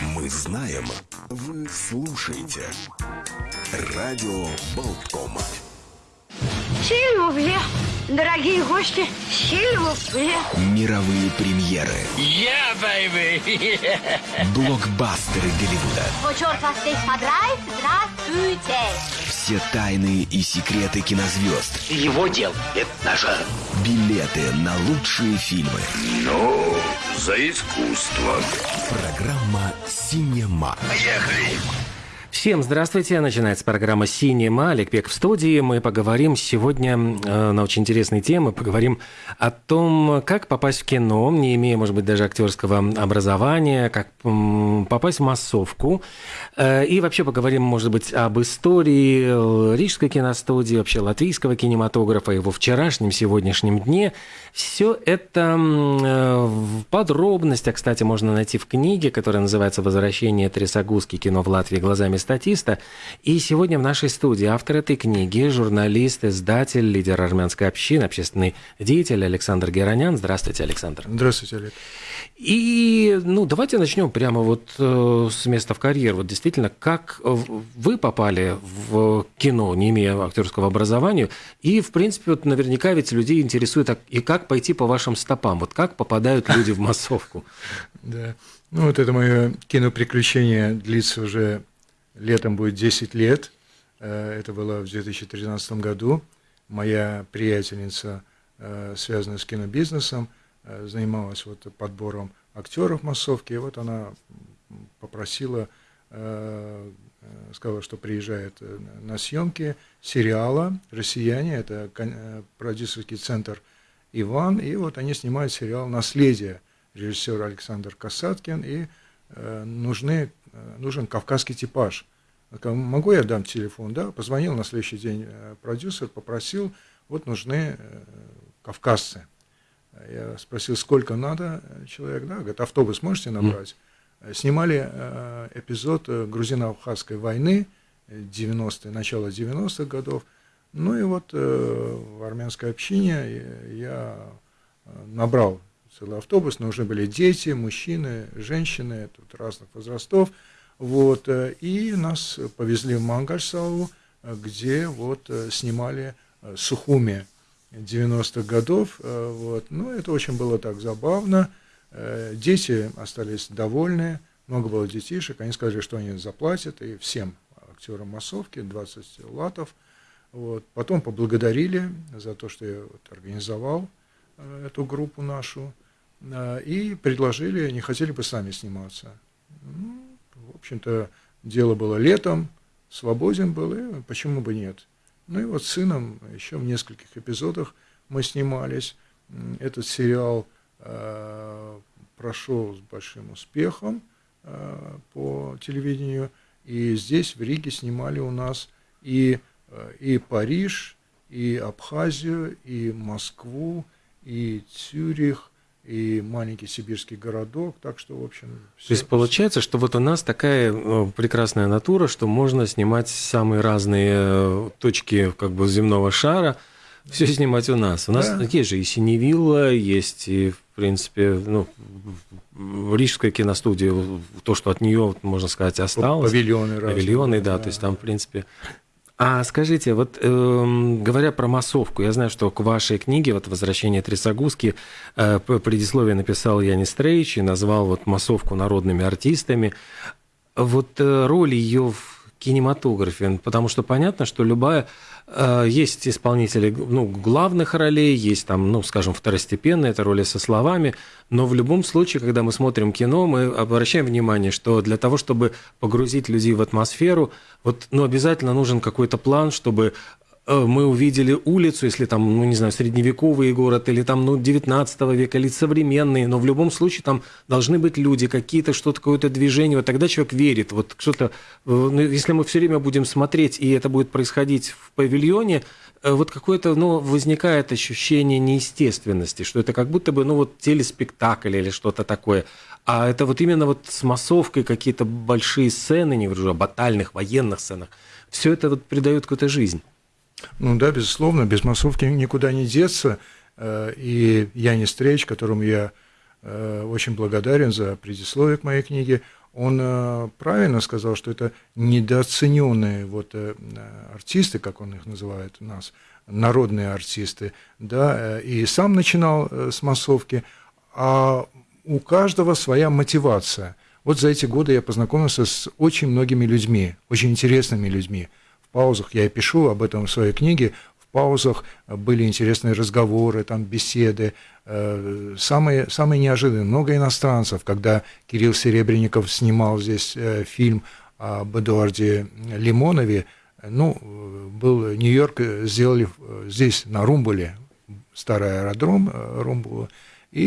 Мы знаем, вы слушаете. Радио Болткома. Сильвупле, дорогие гости, сильвупле. Мировые премьеры. Yeah, baby! Блокбастеры Голливуда. О, черт вас здесь подрает, здравствуйте. Все тайны и секреты кинозвезд. Его дел – это наше. Билеты на лучшие фильмы. Ну, за искусство. Программа «Синема». Поехали! Всем здравствуйте. Начинается программа «Синема». Олег Пек в студии. Мы поговорим сегодня э, на очень интересные темы. Поговорим о том, как попасть в кино, не имея, может быть, даже актерского образования, как попасть в массовку. Э, и вообще поговорим, может быть, об истории э, Рижской киностудии, вообще латвийского кинематографа, его вчерашнем, сегодняшнем дне. Все это э, в подробностях, кстати, можно найти в книге, которая называется «Возвращение Трясогузки. Кино в Латвии глазами статиста». И сегодня в нашей студии автор этой книги, журналист, издатель, лидер армянской общины, общественный деятель Александр Геронян. Здравствуйте, Александр. Здравствуйте, Олег. И, ну, давайте начнем прямо вот э, с места в карьер. Вот действительно, как вы попали в кино, не имея актерского образования, и, в принципе, вот наверняка ведь людей интересует, а- и как пойти по вашим стопам, вот как попадают люди в массовку. Да. Ну, вот это мое киноприключение длится уже летом будет 10 лет. Э, Это было в 2013 году. Моя приятельница, э, связанная с кинобизнесом, э, занималась вот подбором актеров массовки. И вот она попросила, сказала, что приезжает на съемки сериала «Россияне». Это продюсерский центр Иван. И вот они снимают сериал «Наследие» режиссер Александр Касаткин, и э, нужны, э, нужен кавказский типаж. Могу я дам телефон? Да, позвонил на следующий день э, продюсер, попросил, вот нужны э, кавказцы. Я спросил, сколько надо э, человек, да, говорит, автобус можете набрать? Э, Снимали э, эпизод грузино-абхазской войны, э, 90-е, начало 90-х годов. Ну и вот э, в армянской общине я- э, набрал целый автобус, нужны были дети, мужчины, женщины тут разных возрастов. Вот, э, и нас повезли в Мангальсалу, э, где вот э, снимали Сухуми 90-х годов. Вот. Ну, это очень было так забавно. Дети остались довольны, много было детишек, они сказали, что они заплатят, и всем актерам массовки 20 латов. Вот. Потом поблагодарили за то, что я вот организовал э, эту группу нашу, э, и предложили, не хотели бы сами сниматься. Ну, в общем-то, дело было летом, свободен был, и почему бы нет. Ну и вот с сыном еще в нескольких эпизодах мы снимались. Этот сериал э, прошел с большим успехом э, по телевидению, и здесь, в Риге, снимали у нас и, и Париж, и Абхазию, и Москву, и Цюрих, и маленький сибирский городок, так что, в общем... То есть получается, что вот у нас такая э, прекрасная натура, что можно снимать самые разные э, точки как бы земного шара, все снимать у нас. У нас Да. есть же и Синевилла, есть и, в принципе, ну, в Рижской киностудии, то, что от нее, можно сказать, осталось. Павильоны разные. Павильоны, да, то есть там, в принципе... А скажите, вот эм, говоря про массовку, я знаю, что к вашей книге вот «Возвращение Трясогузки» э, предисловие написал Янис Трейч и назвал вот массовку народными артистами. Вот э, роль ее в кинематографе, потому что понятно, что любая э, есть исполнители ну, главных ролей, есть там, ну, скажем, второстепенные, это роли со словами, но в любом случае, когда мы смотрим кино, мы обращаем внимание, что для того, чтобы погрузить людей в атмосферу, вот, ну, обязательно нужен какой-то план, чтобы мы увидели улицу, если там, ну, не знаю, средневековый город, или там, ну, 19 века, или современный, но в любом случае там должны быть люди, какие-то, что-то, какое-то движение, вот тогда человек верит, вот что-то, э, ну, если мы все время будем смотреть, и это будет происходить в павильоне, э, вот какое-то, ну, возникает ощущение неестественности, что это как будто бы, ну, вот телеспектакль или что-то такое. А это вот именно вот с массовкой какие-то большие сцены, не говорю о батальных, военных сценах, все это вот придает какую-то жизнь. Ну да, безусловно, без массовки никуда не деться. Э, И Янис Стрейч, которому я э, очень благодарен за предисловие к моей книге, он э, правильно сказал, что это недооцененные вот артисты, как он их называет у нас, народные артисты, да, и сам начинал с массовки, а у каждого своя мотивация. Вот за эти годы я познакомился с очень многими людьми, очень интересными людьми. В паузах я и пишу об этом в своей книге, в паузах были интересные разговоры, там беседы, Э, самые, самые неожиданные, много иностранцев, когда Кирилл Серебренников снимал здесь э, фильм об Эдуарде Лимонове, ну, был Нью-Йорк, сделали здесь, на Румбуле, старый аэродром Румбула, и,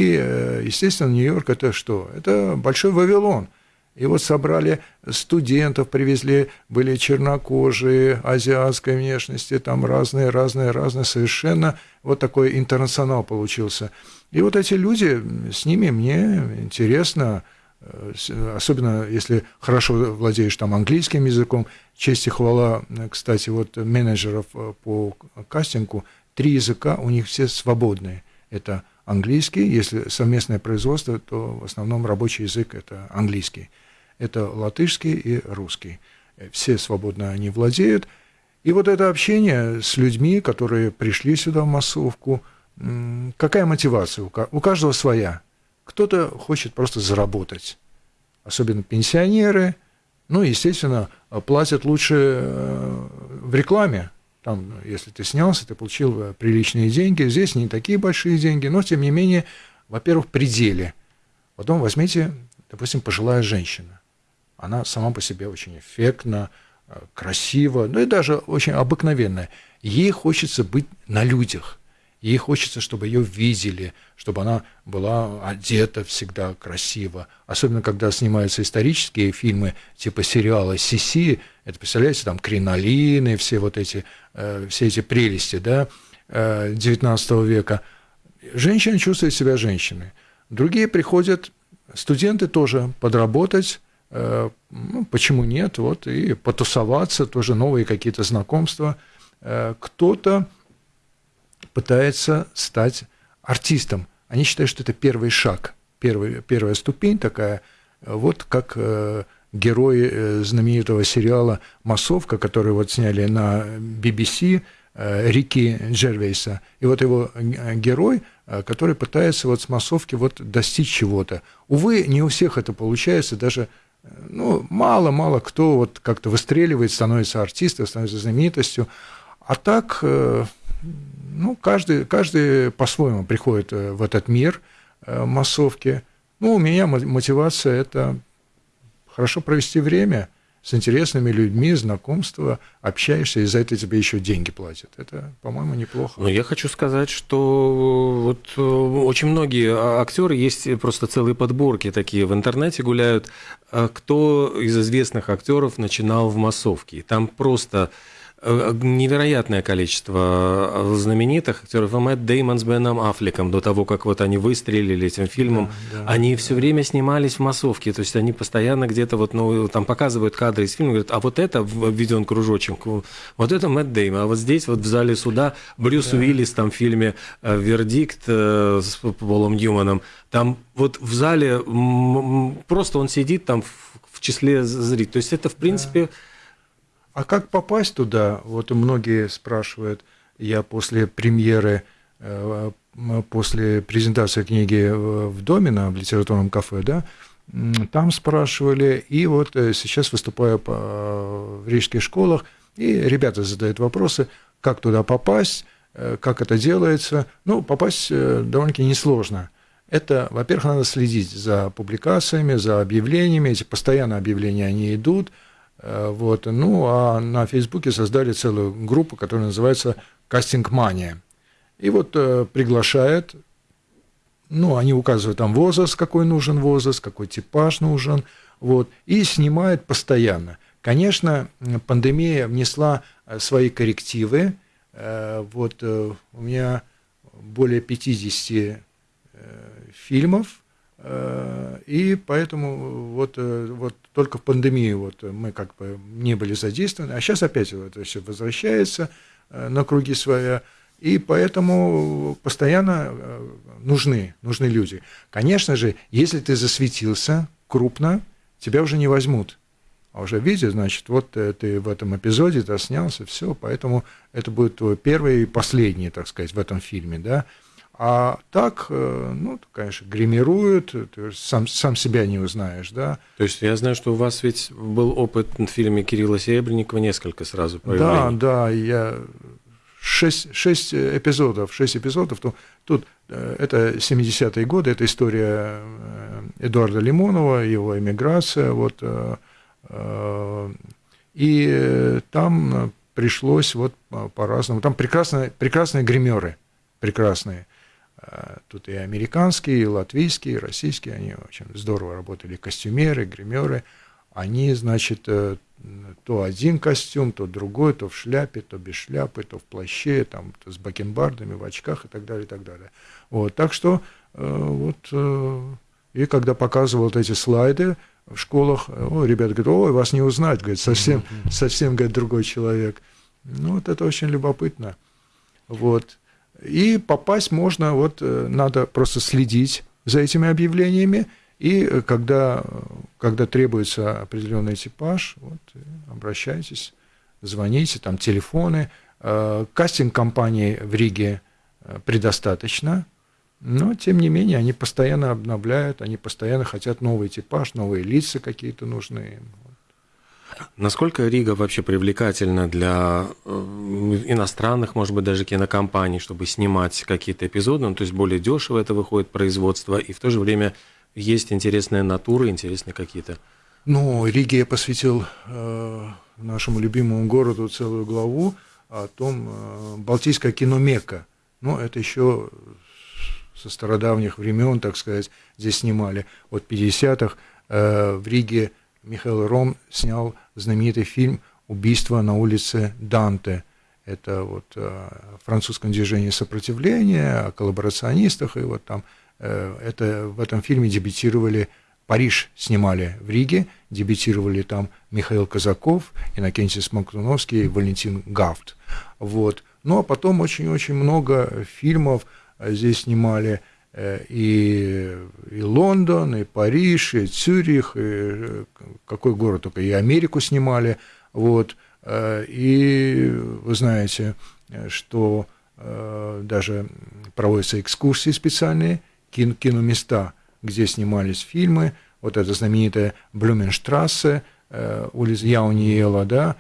естественно, Нью-Йорк это что? Это большой Вавилон – и вот собрали студентов, привезли, были чернокожие, азиатской внешности, там разные, разные, разные, совершенно вот такой интернационал получился. И вот эти люди, с ними мне интересно, э, особенно если хорошо владеешь там английским языком, честь и хвала, кстати, вот менеджеров э, по кастингу, три языка у них все свободные. Это английский, если совместное производство, то в основном рабочий язык это английский. Это латышский и русский. Все свободно они владеют. И вот это общение с людьми, которые пришли сюда в массовку, какая мотивация? У каждого своя. Кто-то хочет просто заработать, особенно пенсионеры. Ну, естественно, платят лучше э, в рекламе, там, если ты снялся, ты получил э, приличные деньги. Здесь не такие большие деньги, но, тем не менее, во-первых, пределе. Потом возьмите, допустим, пожилая женщина. Она сама по себе очень эффектна, э, красива, ну и даже очень обыкновенная. Ей хочется быть на людях. Ей хочется, чтобы ее видели, чтобы она была одета всегда красиво. Особенно, когда снимаются исторические фильмы, типа сериала «Сиси», это, представляете, там кринолины, все вот эти, э, все эти прелести, да, э, века. Женщины чувствуют себя женщиной. Другие приходят, студенты тоже подработать, э, ну, почему нет, вот, и потусоваться, тоже новые какие-то знакомства. Кто-то пытается стать артистом. Они считают, что это первый шаг, первый, первая ступень такая, вот как э, герои э, знаменитого сериала «Массовка», который вот сняли на BBC, э, Рики Джервейса. И вот его герой, который пытается вот с массовки вот достичь чего-то. Увы, не у всех это получается, даже ну, мало-мало кто вот как-то выстреливает, становится артистом, становится знаменитостью. А так ну, каждый, каждый по-своему приходит э, в этот мир э, массовки. Ну, у меня мотивация – это хорошо провести время с интересными людьми, знакомства, общаешься, и за это тебе еще деньги платят. Это, по-моему, неплохо. Но я хочу сказать, что вот э, очень многие а, актеры есть просто целые подборки такие в интернете гуляют, кто из известных актеров начинал в массовке. Там просто Э, невероятное количество э, знаменитых актеров. Мэтт Деймон с Беном Аффлеком до того, как вот они выстрелили этим фильмом, да, да, они да. все время снимались в массовке, то есть они постоянно где-то вот, ну, там показывают кадры из фильма, говорят, а вот это введен кружочек, вот это Мэтт Деймон, а вот здесь вот в зале суда Брюс да. Уиллис там в фильме э, «Вердикт» с Полом Ньюманом, там вот в зале просто он сидит там в числе зрителей, то есть это в принципе... Да а как попасть туда? Вот многие спрашивают. Я после премьеры, э, после презентации книги в Домино, в литературном кафе, да, там спрашивали, и вот э, сейчас выступаю в рижских школах, и ребята задают вопросы, как туда попасть, э, как это делается. Ну, попасть довольно-таки несложно. Это, во-первых, надо следить за публикациями, за объявлениями, эти постоянно объявления, они идут – вот. Ну, а на Фейсбуке создали целую группу, которая называется «Кастинг Мания». И вот э, приглашает, ну, они указывают там возраст, какой нужен возраст, какой типаж нужен, вот, и снимают постоянно. Конечно, пандемия внесла э, свои коррективы. Э, вот э, у меня более 50 фильмов, и поэтому вот, вот только в пандемии вот мы как бы не были задействованы, а сейчас опять вот все возвращается э, на круги своя, и поэтому постоянно э, нужны, нужны люди. Конечно же, если ты засветился крупно, тебя уже не возьмут. А уже видят, значит, вот э, ты в этом эпизоде ты снялся, все, поэтому это будет твой первый и последний, так сказать, в этом фильме, да. А так, э, ну, конечно, гримируют, ты сам, сам себя не узнаешь, да. То есть я знаю, что у вас ведь был опыт в фильме Кирилла Серебренникова несколько сразу проявлений. Да, да, я шесть, шесть эпизодов, шесть эпизодов, то, тут э, это 70-е годы, это история Эдуарда Лимонова, его эмиграция, вот, и там пришлось вот по-разному. Там прекрасные, прекрасные гримеры, прекрасные. Тут и американские, и латвийские, и российские, они очень здорово работали, костюмеры, гримеры. Они, значит, э, то один костюм, то другой, то в шляпе, то без шляпы, то в плаще, там, то с бакенбардами, в очках и так далее, и так далее. Вот, так что э, вот, э, и когда показывал вот эти слайды, в школах, о, ребята говорят, ой, вас не узнать, говорит, совсем, совсем, говорит, другой человек. Ну, вот это очень любопытно. Вот. И попасть можно, вот э, надо просто следить за этими объявлениями, и э, когда, когда требуется определенный типаж, вот, э, обращайтесь, звоните, там телефоны. Кастинг-компаний в Риге предостаточно, но, тем не менее, они постоянно обновляют, они постоянно хотят новый типаж, новые лица какие-то нужны. Насколько Рига вообще привлекательна для э, иностранных, может быть, даже кинокомпаний, чтобы снимать какие-то эпизоды? Ну, то есть более дешево это выходит производство, и в то же время есть интересные натуры, интересные какие-то. Ну, Риге я посвятил э, нашему любимому городу целую главу о том, э, Балтийское кино Мекка. Ну, это еще со стародавних времен, так сказать, здесь снимали. От 50-х э, в Риге Михаил Ром снял знаменитый фильм «Убийство на улице Данте». Это вот э, о французском движении сопротивления, о коллаборационистах, и вот там э, это, в этом фильме дебютировали Париж снимали в Риге, дебютировали там Михаил Казаков, Иннокентий Смоктуновский Валентин Гафт. Вот. Ну, а потом очень-очень много фильмов, а здесь снимали э, и, и Лондон, и Париж, и Цюрих, и э, какой город только, и Америку снимали. Вот. Э, и вы знаете, что даже проводятся экскурсии специальные, кино, киноместа, где снимались фильмы. Вот это знаменитая Блюменштрассе, улица Яуниела, да,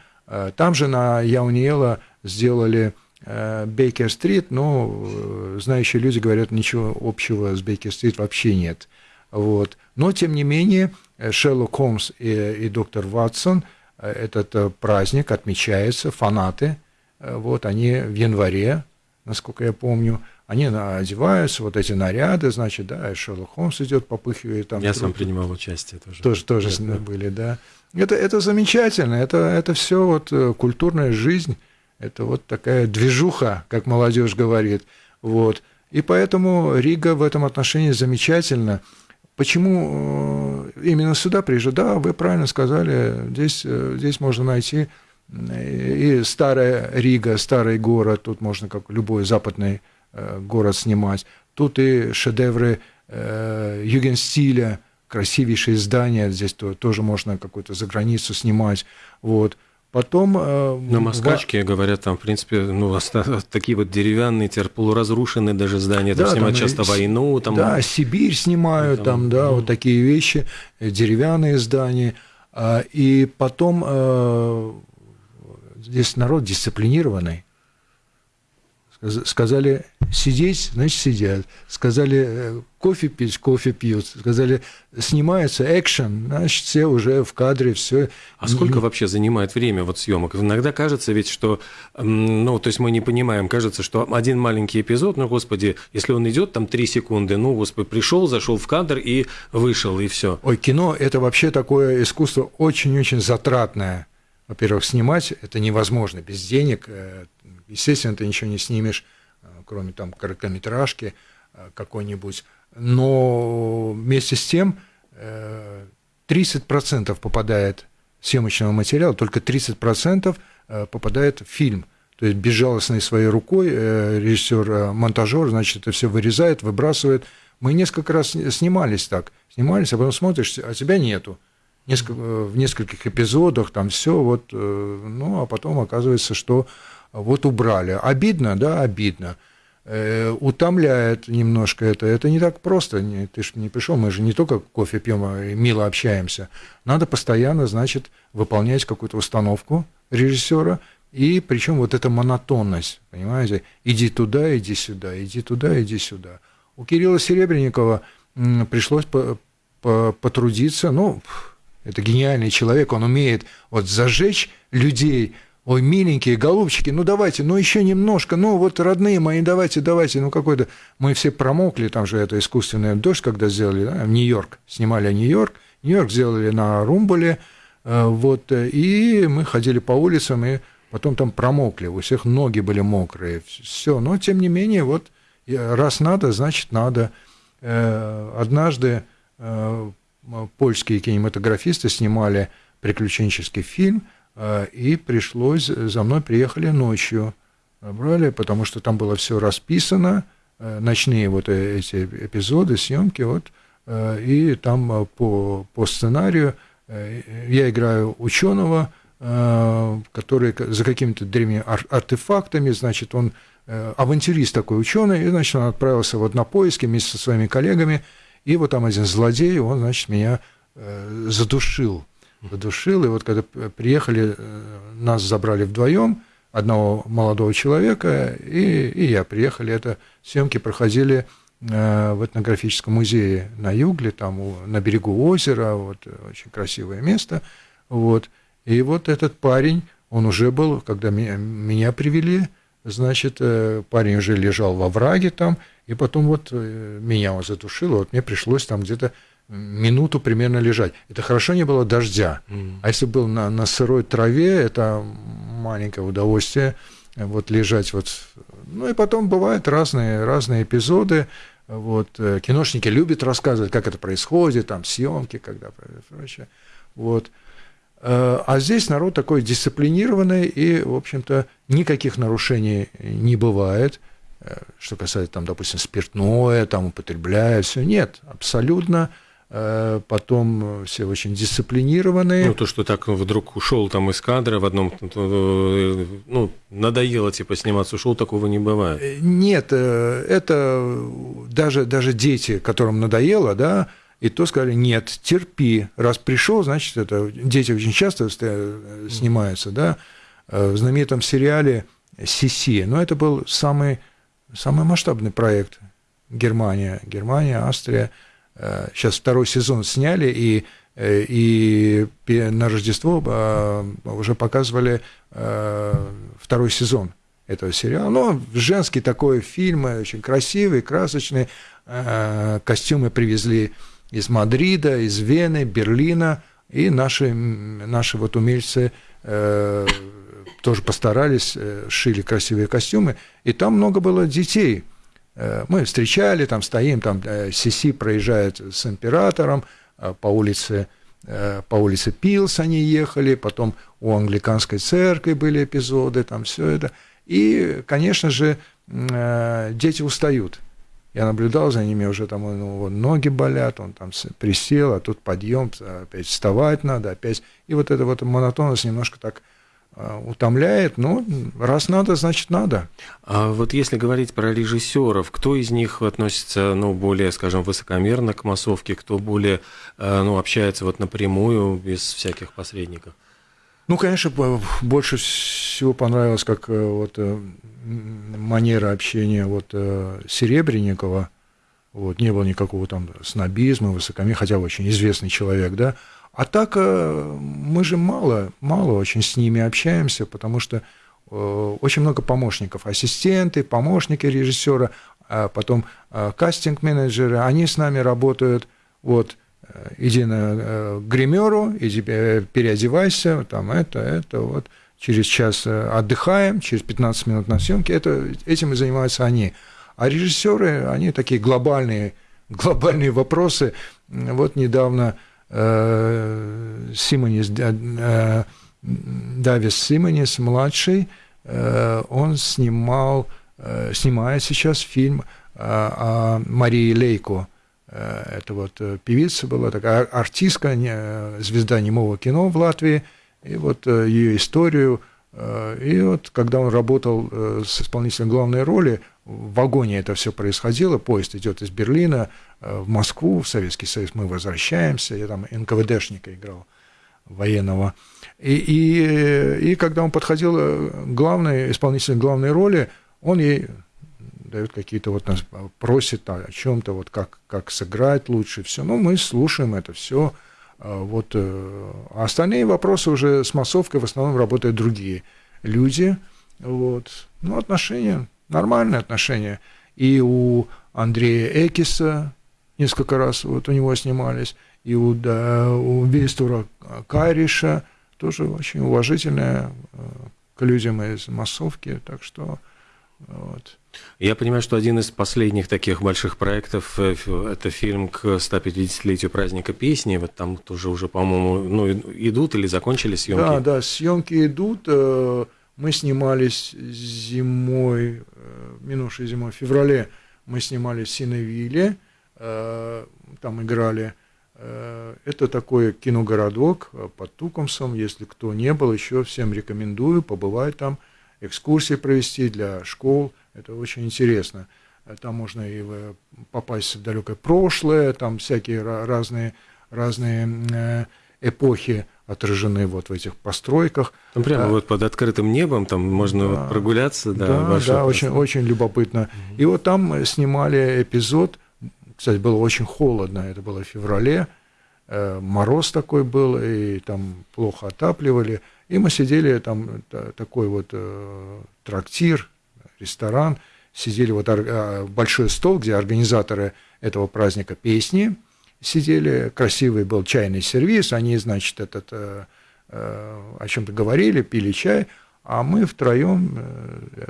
там же на Яуниела сделали Э, Бейкер-стрит, но э, знающие люди говорят, ничего общего с Бейкер-стрит вообще нет. Вот. Но, тем не менее, э, Шерлок Холмс и, и доктор Ватсон, этот праздник отмечается, фанаты, вот, они в январе, насколько я помню, они одеваются, вот эти наряды, значит, да, и Шерлок Холмс идет, попыхивает там. Я сам принимал участие тоже. Тоже, тоже да, были, да. Это, это замечательно, это, это все вот культурная жизнь, это вот такая движуха, как молодежь говорит. Вот. И поэтому Рига в этом отношении замечательна. Почему э, именно сюда приезжают? Да, вы правильно сказали, здесь, э, здесь можно найти и старая Рига, старый город, тут можно как любой западный э, город снимать. Тут и шедевры югенстиля, красивейшие здания, здесь тоже можно какую-то за границу снимать. Вот. Потом... Э, На Москачке, в... говорят, там, в принципе, ну, такие вот деревянные, теперь полуразрушенные даже здания, там да, снимают там часто войну. Там... Да, Сибирь снимают, там, там да, ну... вот такие вещи, э, деревянные здания. А, и потом э, здесь народ дисциплинированный. Сказали сидеть, значит сидят. Сказали э, кофе пить, кофе пьют. Сказали снимается экшен, значит все уже в кадре, все. А сколько вообще занимает время вот съемок? Иногда кажется ведь, что, ну, то есть мы не понимаем, кажется, что один маленький эпизод, ну, господи, если он идет там три секунды, ну, господи, пришел, зашел в кадр и вышел, и все. Ой, кино – это вообще такое искусство очень-очень затратное. Во-первых, снимать это невозможно без денег, э, Естественно, ты ничего не снимешь, э, кроме там короткометражки э, какой-нибудь. Но вместе с тем 30% э, попадает съемочного материала, только 30% попадает в фильм. То есть безжалостной своей рукой режиссер-монтажер, значит, это все вырезает, выбрасывает. Мы несколько раз снимались так. Снимались, а потом смотришь, а тебя нету. несколько, в нескольких эпизодах, там все вот, ну, а потом оказывается, что вот убрали. Обидно, да, обидно. Э, утомляет немножко это. Это не так просто. Ты же не пришел, мы же не только кофе пьем, а мило общаемся. Надо постоянно, значит, выполнять какую-то установку режиссера, и причем вот эта монотонность, понимаете, иди туда, иди сюда, иди туда, иди сюда. У Кирилла Серебренникова пришлось по, по, потрудиться, ну, это гениальный человек, он умеет вот зажечь людей, ой, миленькие, голубчики, ну давайте, ну еще немножко, ну вот родные мои, давайте, давайте, ну какой-то, мы все промокли, там же это искусственный дождь, когда сделали, да, Нью-Йорк, снимали Нью-Йорк, Нью-Йорк сделали на Румболе, э, вот, и мы ходили по улицам, и потом там промокли, у всех ноги были мокрые, все, но тем не менее, вот, раз надо, значит надо. Э, однажды э, польские кинематографисты снимали приключенческий фильм, и пришлось, за мной приехали ночью, брали, потому что там было все расписано, ночные вот эти эпизоды, съемки, вот, и там по, по сценарию я играю ученого, который за какими-то древними артефактами, значит, он авантюрист такой ученый, и, значит, он отправился вот на поиски вместе со своими коллегами, и вот там один злодей, он, значит, меня э, задушил. Задушил, и вот когда приехали, э, нас забрали вдвоем, одного молодого человека, и, и я приехали. Это съемки проходили э, в этнографическом музее на Югле, там на берегу озера, вот очень красивое место. Вот. И вот этот парень, он уже был, когда меня, меня привели, значит, парень уже лежал во враге там, и потом вот э, меня он задушило, вот мне пришлось там где-то минуту примерно лежать. Это хорошо не было дождя. Mm. А если был на, на сырой траве, это маленькое удовольствие э, вот лежать вот. Ну и потом бывают разные, разные эпизоды. Вот, э, киношники любят рассказывать, как это происходит, там съемки, когда прочее. Вот. А здесь народ такой дисциплинированный, и, в общем-то, никаких нарушений не бывает. Э, что касается, там, допустим, спиртное, там, употребляя, все. Нет, абсолютно. Э, потом все очень дисциплинированные. Ну, то, что так вдруг ушел там из кадра в одном, э, ну, надоело, типа, сниматься, ушел, такого не бывает. Нет, это даже, даже дети, которым надоело, да, и то сказали, нет, терпи, раз пришел, значит, это дети очень часто снимаются, да, в знаменитом сериале «Сиси», но это был самый самый масштабный проект Германия, Германия, Австрия. Э, сейчас второй сезон сняли, и, э, и на Рождество э, уже показывали второй сезон этого сериала. Ну, женский такой фильм, очень красивый, красочный. Костюмы привезли из Мадрида, из Вены, Берлина, и наши, наши вот умельцы тоже постарались, э, шили красивые костюмы, и там много было детей. Э, мы встречали, там стоим, там э, Сиси проезжает с императором по улице, по улице Пилс они ехали, потом у англиканской церкви были эпизоды, там все это. И, конечно же, дети устают. Я наблюдал за ними, уже там ну, ноги болят, он там присел, а тут подъем, опять вставать надо, опять. И вот эта вот монотонность немножко так Э, утомляет, но раз надо, значит надо. А вот если говорить про режиссеров, кто из них относится, ну, более, скажем, высокомерно к массовке, кто более, э, ну, общается вот напрямую, без всяких посредников? Ну, конечно, больше всего понравилось, как э, вот манера общения вот Серебренникова, вот, не было никакого там снобизма, высокомерия, хотя очень известный человек, да, а так э, мы же мало, мало очень с ними общаемся, потому что э, очень много помощников, ассистенты, помощники режиссера, а потом э, кастинг-менеджеры, они с нами работают, вот, иди на гримеру, иди переодевайся, там это, это, вот, через час отдыхаем, через 15 минут на съемке, это, этим и занимаются они. А режиссеры, они такие глобальные, глобальные вопросы. Вот недавно Симонис, э, Давис Симонис, младший, э, он снимал, снимает сейчас фильм о Марии Лейко, Это вот певица была, такая артистка, звезда немого кино в Латвии. И вот ее историю и вот когда он работал с исполнителем главной роли, в вагоне это все происходило, поезд идет из Берлина в Москву, в Советский Союз, мы возвращаемся, я там НКВДшника играл военного. И, и, и когда он подходил к главной, исполнителю главной роли, он ей дает какие-то вот нас просит о чем-то, вот как, как сыграть лучше, все. Ну, мы слушаем это все. А вот, э, а остальные вопросы уже с массовкой в основном работают другие люди. Вот. Ну, отношения, нормальные отношения. И у Андрея Экиса несколько раз вот у него снимались, и у, да, у Вейстура Кайриша тоже очень уважительная э, к людям из массовки, так что вот. Я понимаю, что один из последних таких больших проектов э, – это фильм к 150-летию праздника песни. Вот там тоже уже, по-моему, ну, идут или закончили съемки? Да, да, съемки идут. Э, мы снимались зимой, минувшей зимой, в феврале мы снимались в там играли Э, это такой киногородок э, под Тукумсом. Если кто не был еще, всем рекомендую побывать там, экскурсии провести для школ. Это очень интересно. Э, там можно и попасть в далекое прошлое, там всякие разные, разные эпохи отражены вот в этих постройках. Там прямо а, вот под открытым небом, там можно да, вот прогуляться. Да, да, да очень, очень любопытно. Угу. И вот там снимали эпизод кстати, было очень холодно, это было в феврале, э, мороз такой был, и там плохо отапливали. И мы сидели, там такой вот э, трактир, ресторан, сидели вот э, большой стол, где организаторы этого праздника песни сидели, красивый был чайный сервис, они, значит, этот, о чем-то говорили, пили чай, а мы втроем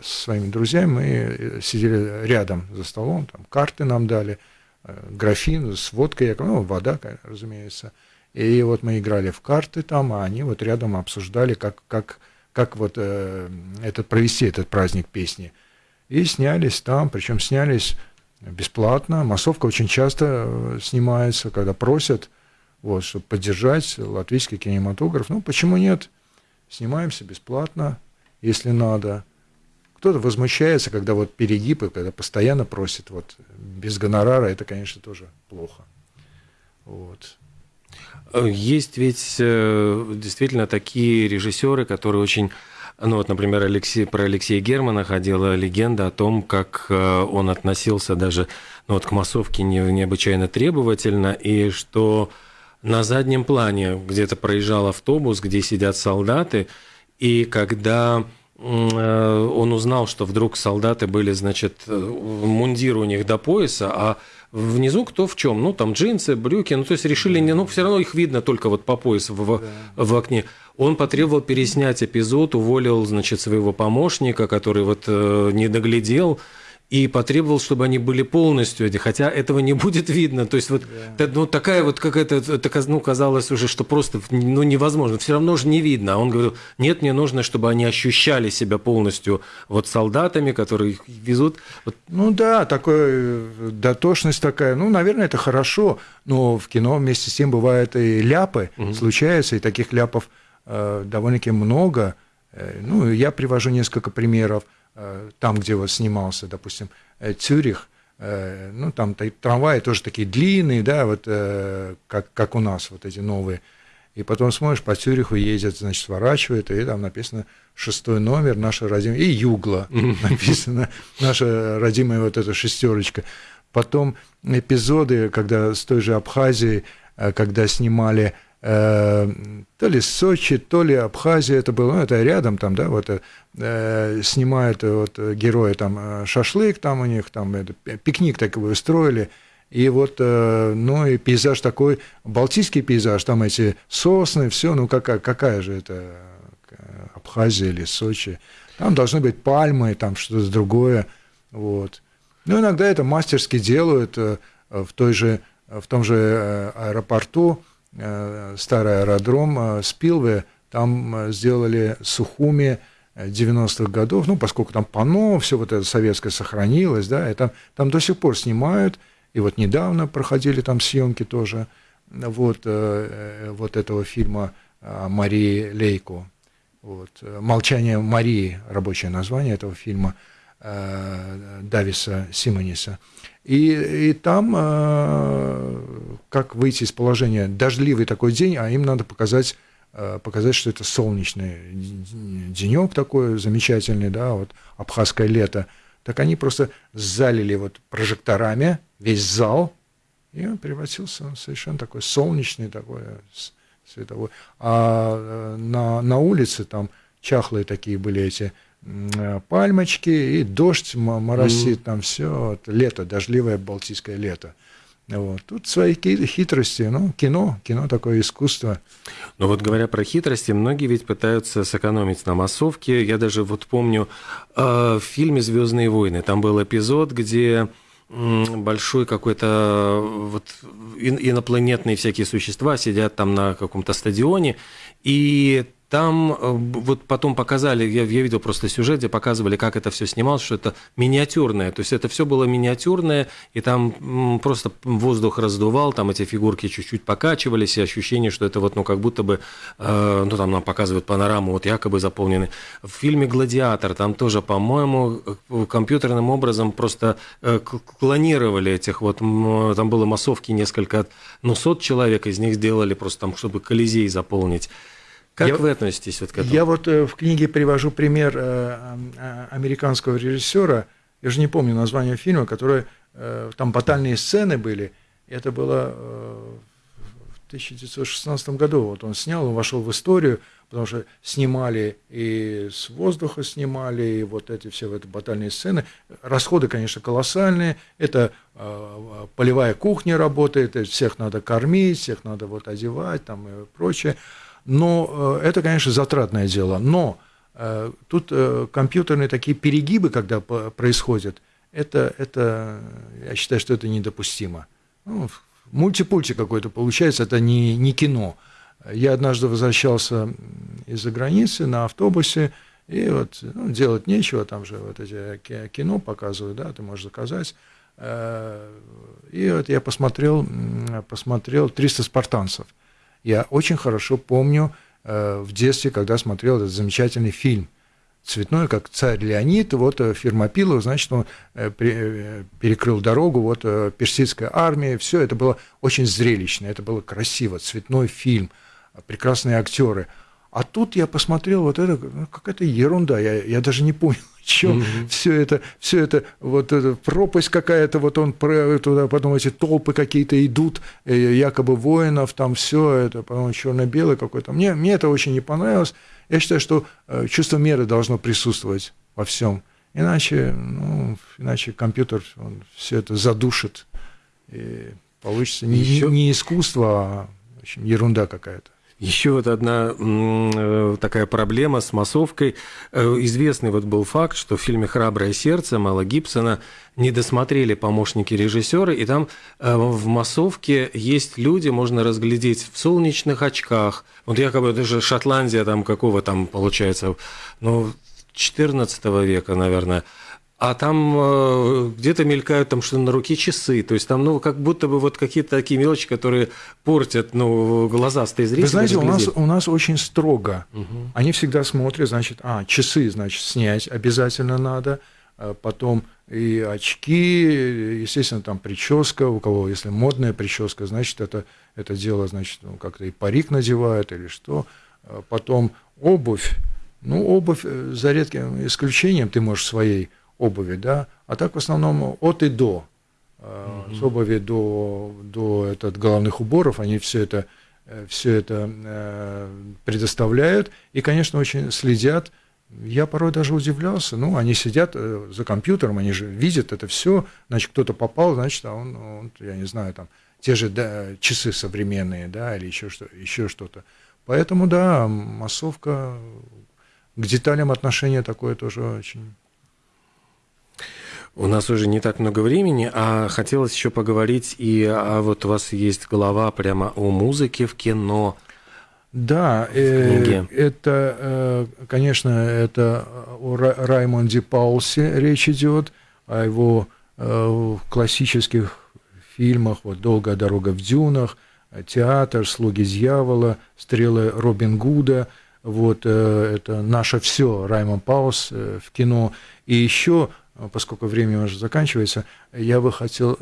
со своими друзьями мы сидели рядом за столом, там карты нам дали – Э, графин с водкой, ну, вода, разумеется. И вот мы играли в карты там, а они вот рядом обсуждали, как, как, как вот э, этот, провести этот праздник песни. И снялись там, причем снялись бесплатно. Массовка очень часто э, снимается, когда просят, вот, чтобы поддержать латвийский кинематограф. Ну, почему нет? Снимаемся бесплатно, если надо. Кто-то возмущается, когда вот перегибы, когда постоянно просит вот без гонорара, это, конечно, тоже плохо. Вот. Есть ведь э, действительно такие режиссеры, которые очень ну вот, например, Алексей, про Алексея Германа ходила легенда о том, как э, он относился даже ну, вот, к массовке необычайно требовательно, и что на заднем плане где-то проезжал автобус, где сидят солдаты, и когда Э, он узнал, что вдруг солдаты были, значит, э, мундир у них до пояса, а внизу кто в чем? Ну, там джинсы, брюки, ну, то есть решили, не, ну, все равно их видно только вот по поясу в, да. в окне. Он потребовал переснять эпизод, уволил, значит, своего помощника, который вот э, не доглядел, и потребовал, чтобы они были полностью эти, хотя этого не будет видно. То есть вот yeah. ну, такая вот какая-то, ну, казалось уже, что просто ну, невозможно, все равно же не видно. А он говорил, нет, мне нужно, чтобы они ощущали себя полностью вот солдатами, которые их везут. Вот. Ну да, такая дотошность такая, ну, наверное, это хорошо, но в кино вместе с тем бывают и ляпы, угу. случаются, и таких ляпов э, довольно-таки много. Э, ну, я привожу несколько примеров. Э, там, где вот снимался, допустим, э, Цюрих, э, ну, там трамваи тоже такие длинные, да, вот как, как у нас, вот эти новые. И потом смотришь, по Цюриху ездят, значит, сворачивают, и там написано шестой номер, наша родимая, и Югла написано, наша родимая вот эта шестерочка. Потом эпизоды, когда с той же Абхазией, когда снимали то ли Сочи, то ли Абхазия это было, ну, это рядом там, да, вот э, снимают вот герои там э, шашлык там у них, там это, пикник такой устроили, и вот, э, ну и пейзаж такой, балтийский пейзаж, там эти сосны, все, ну какая, какая же это Абхазия или Сочи, там должны быть пальмы, там что-то другое, вот. Ну, иногда это мастерски делают в той же, в том же аэропорту, Э, старый аэродром э, Спилве, там э, сделали Сухуми 90-х годов, ну, поскольку там пано, все вот это советское сохранилось, да, и там, там до сих пор снимают, И вот недавно проходили там съемки тоже вот, э, вот этого фильма Марии Лейко. Вот. «Молчание Марии» – рабочее название этого фильма Дависа Симониса. И, и там, как выйти из положения, дождливый такой день, а им надо показать показать, что это солнечный денек такой замечательный, да, вот абхазское лето – так они просто залили вот прожекторами весь зал, и он превратился в совершенно такой солнечный такой световой. А э, на, на улице там чахлые такие были эти э, пальмочки, и дождь моросит, mm. там все, вот, лето, дождливое балтийское лето. Вот. Тут свои хитрости, ну, кино, кино такое искусство. Но вот говоря про хитрости, многие ведь пытаются сэкономить на массовке. Я даже вот помню э, в фильме Звездные войны, там был эпизод, где большой какой-то вот инопланетные всякие существа сидят там на каком-то стадионе, и там э, вот потом показали, я, я видел просто сюжет, где показывали, как это все снималось, что это миниатюрное. То есть это все было миниатюрное, и там просто воздух раздувал, там эти фигурки чуть-чуть покачивались, и ощущение, что это вот, ну, как будто бы, э, ну, там нам показывают панораму, вот якобы заполнены. В фильме «Гладиатор» там тоже, по-моему, э, компьютерным образом просто э, клонировали этих вот, там было массовки несколько, ну, сот человек, из них сделали просто там, чтобы Колизей заполнить. Как я, вы относитесь вот к этому? Я вот э, в книге привожу пример э, э, американского режиссера, я же не помню название фильма, который там батальные сцены были. Это было в 1916 году. Вот он снял, он вошел в историю, потому что снимали и с воздуха снимали, и вот эти все вот батальные сцены. Расходы, конечно, колоссальные. Это полевая кухня работает, всех надо кормить, всех надо вот одевать там и прочее. Но э, это, конечно, затратное дело. Но э, тут э, компьютерные такие перегибы, когда происходят, это, это, я считаю, что это недопустимо. Ну, мультипульти какой-то получается, это не, не кино. Я однажды возвращался из-за границы на автобусе, и вот ну, делать нечего, там же вот эти кино показывают, да, ты можешь заказать. И вот я посмотрел, посмотрел «300 спартанцев». Я очень хорошо помню э, в детстве, когда смотрел этот замечательный фильм. Цветной, как царь Леонид, вот э, Фермопилов, значит, он э, перекрыл дорогу, вот персидская армия, все это было очень зрелищно, это было красиво, цветной фильм, прекрасные актеры – а тут я посмотрел, вот это ну, какая-то ерунда, я, я даже не понял, чем mm-hmm. все это, все это, вот эта пропасть какая-то, вот он туда, потом эти толпы какие-то идут, э, якобы воинов, там все это, потом черно-белый какой-то. Мне, мне это очень не понравилось. Я считаю, что э, чувство меры должно присутствовать во всем. Иначе, ну, иначе компьютер он все это задушит. И получится не, не искусство, а в общем, ерунда какая-то. Еще вот одна э, такая проблема с массовкой. Э, известный вот был факт, что в фильме «Храброе сердце» Мала Гибсона не досмотрели помощники режиссера, и там э, в массовке есть люди, можно разглядеть в солнечных очках. Вот якобы даже Шотландия там какого там получается, ну, 14 века, наверное а там э, где-то мелькают там что на руке часы, то есть там, ну, как будто бы вот какие-то такие мелочи, которые портят, ну, глазастые зрители. Вы знаете, у нас, у нас очень строго. Угу. Они всегда смотрят, значит, а, часы, значит, снять обязательно надо, а потом и очки, естественно, там прическа, у кого, если модная прическа, значит, это, это дело, значит, ну, как-то и парик надевают или что, а потом обувь, ну, обувь, э, за редким исключением, ты можешь своей обуви, да, а так в основном от и до. Mm-hmm. С обуви до, до этот, головных уборов, они все это, э, все это э, предоставляют и, конечно, очень следят. Я порой даже удивлялся, ну, они сидят за компьютером, они же видят это все, значит, кто-то попал, значит, а он, он я не знаю, там, те же да, часы современные, да, или еще, что, еще что-то. Поэтому, да, массовка, к деталям отношения такое тоже очень у нас уже не так много времени, а хотелось еще поговорить, и а вот у вас есть голова прямо о музыке в кино. Да, э, это, э, конечно, это о Раймонде Паулсе речь идет, о его э, классических фильмах, вот «Долгая дорога в дюнах», «Театр», «Слуги дьявола», «Стрелы Робин Гуда», вот это «Наше все» Раймон Паус в кино. И еще, поскольку время уже заканчивается, я бы хотел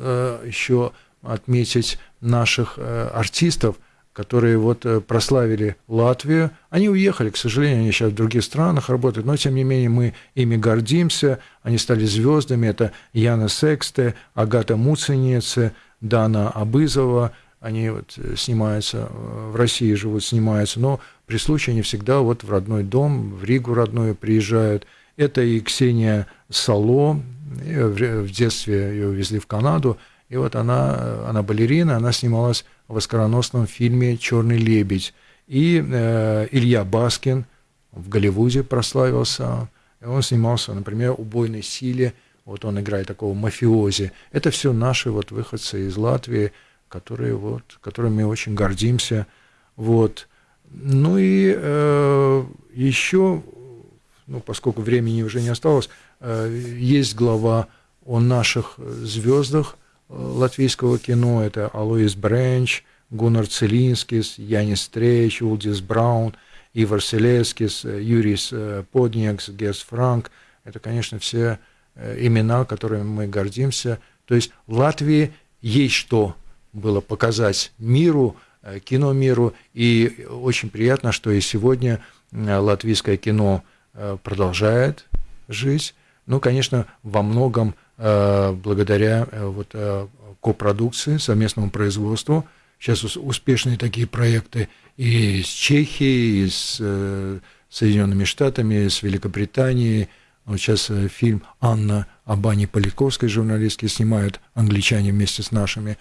еще отметить наших артистов – которые вот э, прославили Латвию. Они уехали, к сожалению, они сейчас в других странах работают, но тем не менее мы ими гордимся. Они стали звездами. Это Яна Сексте, Агата Муценице, Дана Абызова. Они вот э, снимаются, э, в России живут, снимаются, но при случае они всегда вот в родной дом, в Ригу родную приезжают. Это и Ксения Сало, в детстве ее увезли в Канаду, и вот она, она балерина, она снималась в оскароносном фильме «Черный лебедь». И э, Илья Баскин в Голливуде прославился. Он снимался, например, «Убойной силе». Вот он играет такого мафиози. Это все наши вот выходцы из Латвии, которые вот, которыми мы очень гордимся. Вот. Ну и э, еще, ну, поскольку времени уже не осталось, э, есть глава о наших звездах – латвийского кино. Это Алоис Бренч, Гуннар Целинскис, Янис Стрейч, Улдис Браун, Ивар Селескис, Юрис э, Подниакс, Герс Франк. Это, конечно, все э, имена, которыми мы гордимся. То есть Латвии есть что было показать миру, э, кино миру, и очень приятно, что и сегодня латвийское кино продолжает жить. Ну, конечно, во многом Э, благодаря э, вот э, копродукции, совместному производству. Сейчас успешные такие проекты и с Чехией, и с Соединенными Штатами, с Великобританией. Вот сейчас фильм «Анна» Абани Поляковской, журналистки, снимают англичане вместе с нашими.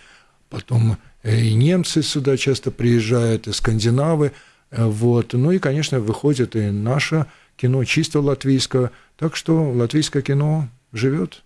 Потом и немцы сюда часто приезжают, и скандинавы. Вот. Ну и, конечно, выходит и наше кино чисто латвийское. Так что латвийское кино живет.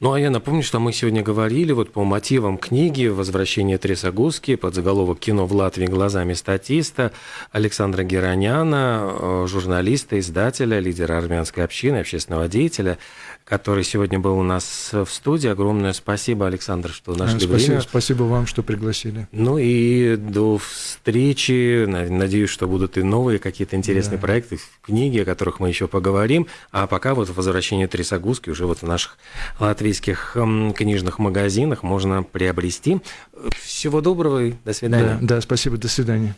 Ну, а я напомню, что мы сегодня говорили вот по мотивам книги «Возвращение Тресогузки» под заголовок «Кино в Латвии глазами статиста» Александра Героняна, э, журналиста, издателя, лидера армянской общины, общественного деятеля, который сегодня был у нас в студии. Огромное спасибо, Александр, что нашли спасибо, время. Спасибо вам, что пригласили. Ну и до встречи. Надеюсь, что будут и новые какие-то интересные да. проекты, книги, о которых мы еще поговорим. А пока вот возвращение Трисогузки уже вот в наших латвийских книжных магазинах можно приобрести. Всего доброго и до свидания. Да, да спасибо, до свидания.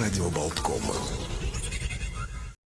Радио.